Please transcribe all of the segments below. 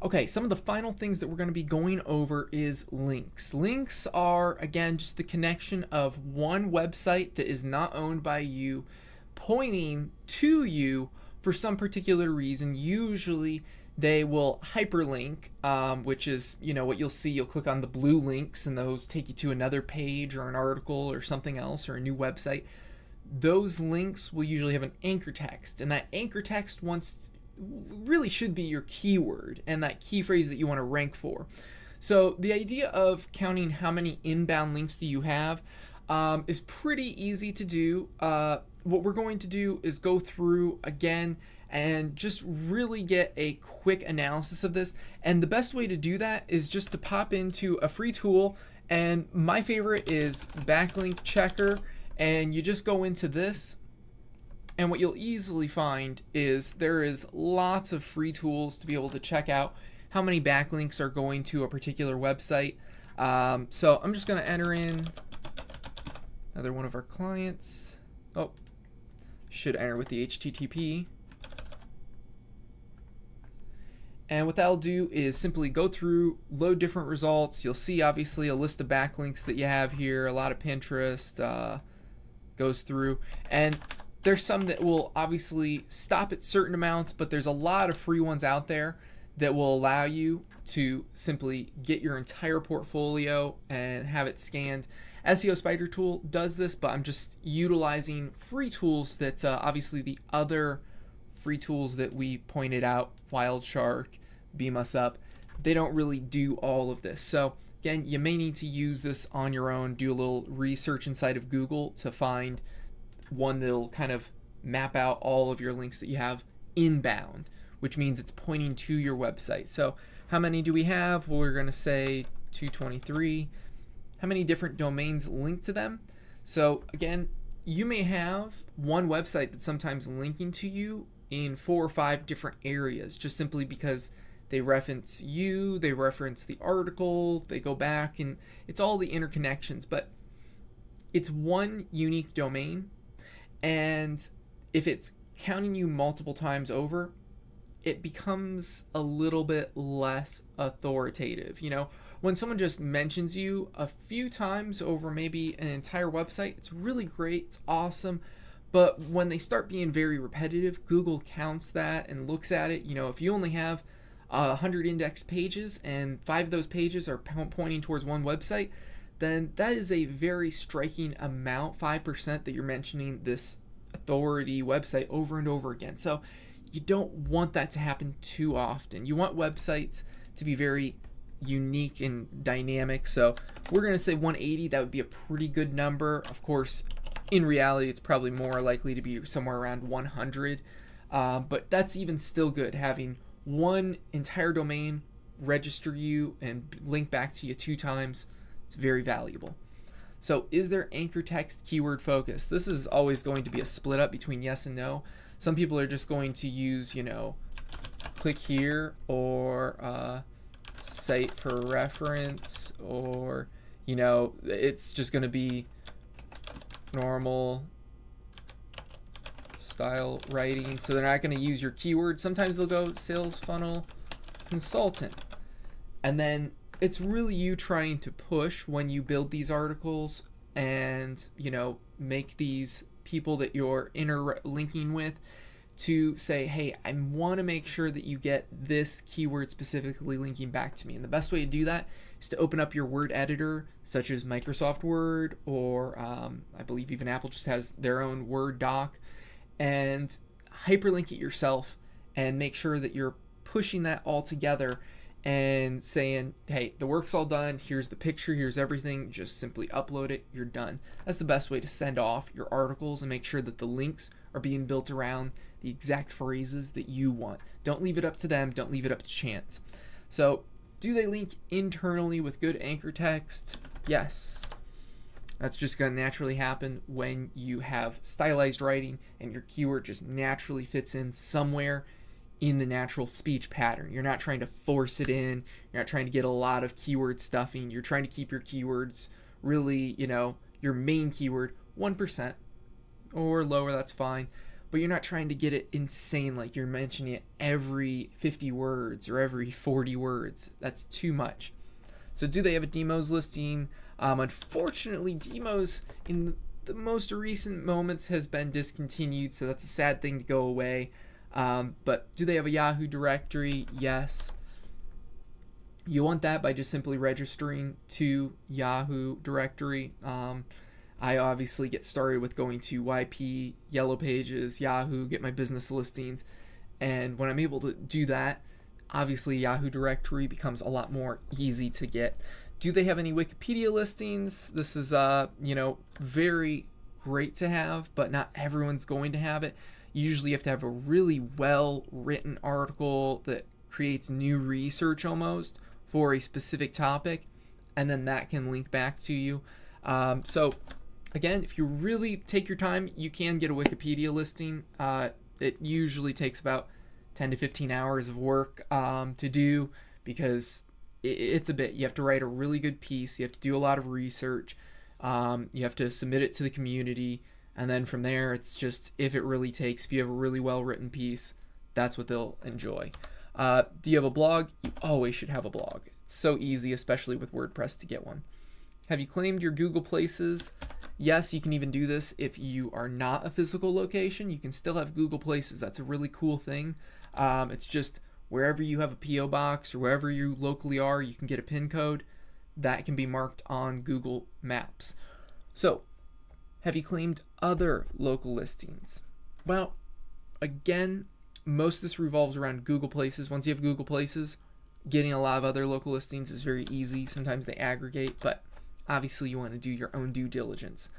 Okay, some of the final things that we're going to be going over is links. Links are, again, just the connection of one website that is not owned by you pointing to you for some particular reason. Usually they will hyperlink, um, which is, you know, what you'll see. You'll click on the blue links and those take you to another page or an article or something else or a new website. Those links will usually have an anchor text, and that anchor text wants really should be your keyword and that key phrase that you want to rank for. So the idea of counting how many inbound links do you have um, is pretty easy to do. Uh, what we're going to do is go through again and just really get a quick analysis of this. And the best way to do that is just to pop into a free tool. And my favorite is Backlink Checker. And you just go into this and what you'll easily find is there is lots of free tools to be able to check out how many backlinks are going to a particular website. Um, so I'm just going to enter in another one of our clients. Oh, should enter with the HTTP. And what that'll do is simply go through, load different results. You'll see obviously a list of backlinks that you have here, a lot of Pinterest uh, goes through. And there's some that will obviously stop at certain amounts, but there's a lot of free ones out there that will allow you to simply get your entire portfolio and have it scanned. SEO Spider Tool does this, but I'm just utilizing free tools that uh, obviously the other free tools that we pointed out, Wildshark, Beam Us Up, they don't really do all of this. So again, you may need to use this on your own, do a little research inside of Google to find one that'll kind of map out all of your links that you have inbound, which means it's pointing to your website. So how many do we have? Well, we're going to say 223. How many different domains linked to them? So again, you may have one website that's sometimes linking to you in four or five different areas just simply because they reference you, they reference the article, they go back and it's all the interconnections, but it's one unique domain and if it's counting you multiple times over, it becomes a little bit less authoritative. You know, when someone just mentions you a few times over maybe an entire website, it's really great, it's awesome. But when they start being very repetitive, Google counts that and looks at it. You know, if you only have uh, 100 index pages and five of those pages are pointing towards one website, then that is a very striking amount, 5% that you're mentioning this authority website over and over again. So you don't want that to happen too often. You want websites to be very unique and dynamic. So we're going to say 180. That would be a pretty good number. Of course, in reality, it's probably more likely to be somewhere around 100. Uh, but that's even still good having one entire domain register you and link back to you two times it's very valuable. So is there anchor text keyword focus? This is always going to be a split up between yes and no. Some people are just going to use, you know, click here or uh, cite for reference or, you know, it's just going to be normal style writing. So they're not going to use your keyword. Sometimes they'll go sales funnel consultant. And then it's really you trying to push when you build these articles and you know make these people that you're interlinking with to say hey i want to make sure that you get this keyword specifically linking back to me. And the best way to do that is to open up your word editor such as microsoft word or um, i believe even apple just has their own word doc and hyperlink it yourself and make sure that you're pushing that all together and saying, hey, the work's all done. Here's the picture. Here's everything. Just simply upload it. You're done. That's the best way to send off your articles and make sure that the links are being built around the exact phrases that you want. Don't leave it up to them. Don't leave it up to chance. So, do they link internally with good anchor text? Yes. That's just going to naturally happen when you have stylized writing and your keyword just naturally fits in somewhere in the natural speech pattern. You're not trying to force it in. You're not trying to get a lot of keyword stuffing. You're trying to keep your keywords really, you know, your main keyword 1% or lower, that's fine. but you're not trying to get it insane like you're mentioning it every 50 words or every 40 words. That's too much. So do they have a DMOZ listing? Um, unfortunately, DMOZ in the most recent moments has been discontinued, so that's a sad thing to go away. Um, but do they have a Yahoo directory? Yes. You want that by just simply registering to Yahoo directory. Um, I obviously get started with going to YP, Yellow Pages, Yahoo, get my business listings. And when I'm able to do that, obviously Yahoo directory becomes a lot more easy to get. Do they have any Wikipedia listings? This is uh, you know, very great to have, but not everyone's going to have it. Usually you have to have a really well written article that creates new research almost for a specific topic, and then that can link back to you. Um, so again, if you really take your time, you can get a Wikipedia listing. Uh, it usually takes about 10 to 15 hours of work um, to do because it's a bit. You have to write a really good piece, you have to do a lot of research, um, you have to submit it to the community, and then from there, it's just if it really takes, if you have a really well written piece, that's what they'll enjoy. Uh, do you have a blog? You always should have a blog. It's so easy, especially with WordPress, to get one. Have you claimed your Google Places? Yes, you can even do this if you are not a physical location. You can still have Google Places. That's a really cool thing. Um, it's just wherever you have a P.O. box or wherever you locally are, you can get a PIN code that can be marked on Google Maps. So, have you claimed other local listings? Well, again, most of this revolves around Google Places. Once you have Google Places, getting a lot of other local listings is very easy. Sometimes they aggregate, but obviously you want to do your own due diligence.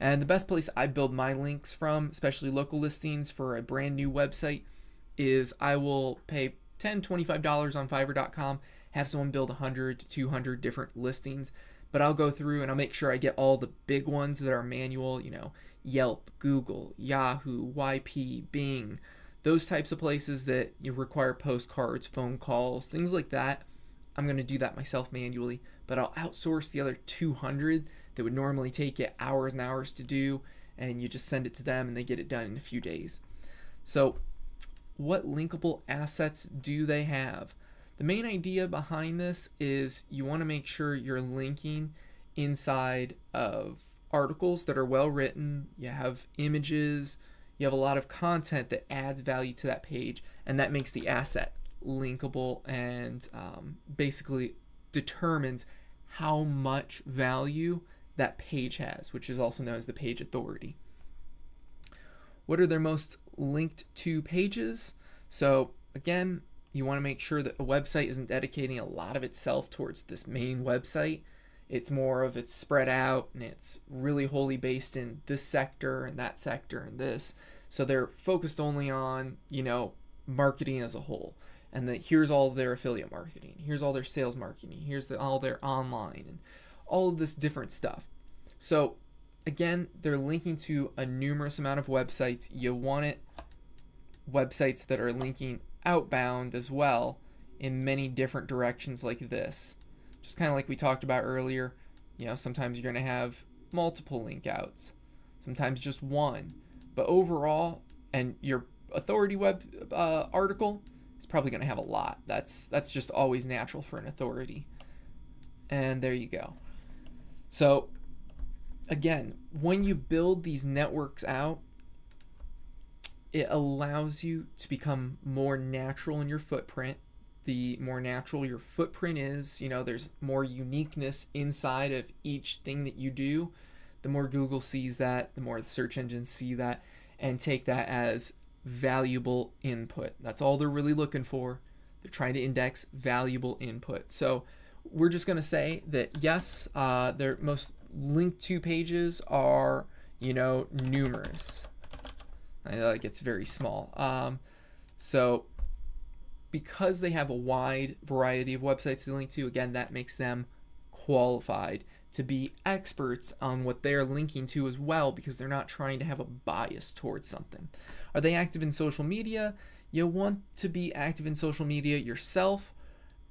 And the best place I build my links from, especially local listings for a brand new website, is I will pay $10, $25 on Fiverr.com, have someone build 100 to 200 different listings, but I'll go through and I'll make sure I get all the big ones that are manual, you know, Yelp, Google, Yahoo, YP, Bing, those types of places that you require postcards, phone calls, things like that. I'm going to do that myself manually, but I'll outsource the other 200 that would normally take you hours and hours to do, and you just send it to them and they get it done in a few days. So, what linkable assets do they have? The main idea behind this is you want to make sure you're linking inside of articles that are well written, you have images, you have a lot of content that adds value to that page, and that makes the asset linkable and um, basically determines how much value that page has, which is also known as the page authority. What are their most linked to pages? So again, you want to make sure that a website isn't dedicating a lot of itself towards this main website. It's more of it's spread out and it's really wholly based in this sector and that sector and this. So they're focused only on, you know, marketing as a whole and that here's all their affiliate marketing, here's all their sales marketing, here's the, all their online, and all of this different stuff. So again, they're linking to a numerous amount of websites. You want it websites that are linking outbound as well in many different directions like this. Just kind of like we talked about earlier, you know, sometimes you're going to have multiple link outs, sometimes just one. But overall, and your authority web uh, article, is probably going to have a lot. That's that's just always natural for an authority. And there you go. So again, when you build these networks out, it allows you to become more natural in your footprint. The more natural your footprint is, you know, there's more uniqueness inside of each thing that you do. The more Google sees that, the more the search engines see that and take that as valuable input. That's all they're really looking for. They're trying to index valuable input. So we're just going to say that yes, uh, their most linked to pages are, you know, numerous. Like gets very small. Um, so because they have a wide variety of websites to link to, again, that makes them qualified to be experts on what they're linking to as well because they're not trying to have a bias towards something. Are they active in social media? You want to be active in social media yourself.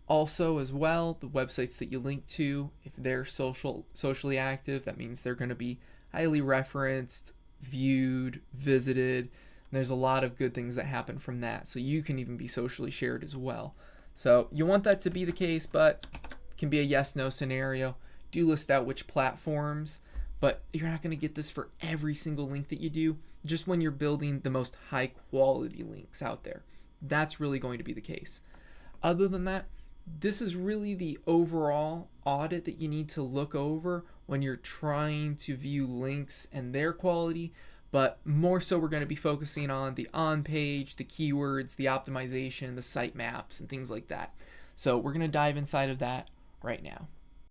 Also, as well, the websites that you link to, if they're social socially active, that means they're going to be highly referenced, viewed, visited. there's a lot of good things that happen from that. So you can even be socially shared as well. So you want that to be the case, but it can be a yes no scenario. Do list out which platforms, but you're not going to get this for every single link that you do, just when you're building the most high quality links out there. That's really going to be the case. Other than that, this is really the overall audit that you need to look over when you're trying to view links and their quality but more so we're going to be focusing on the on page, the keywords, the optimization, the sitemaps, and things like that. So we're going to dive inside of that right now.